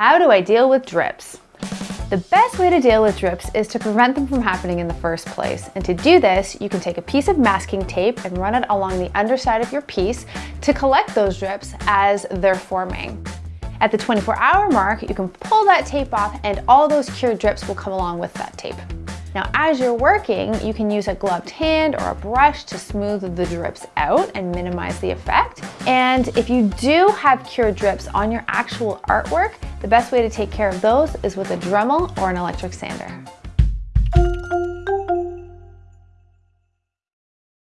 How do I deal with drips? The best way to deal with drips is to prevent them from happening in the first place. And to do this, you can take a piece of masking tape and run it along the underside of your piece to collect those drips as they're forming. At the 24 hour mark, you can pull that tape off and all those cured drips will come along with that tape. Now, as you're working, you can use a gloved hand or a brush to smooth the drips out and minimize the effect. And if you do have cured drips on your actual artwork, the best way to take care of those is with a Dremel or an electric sander.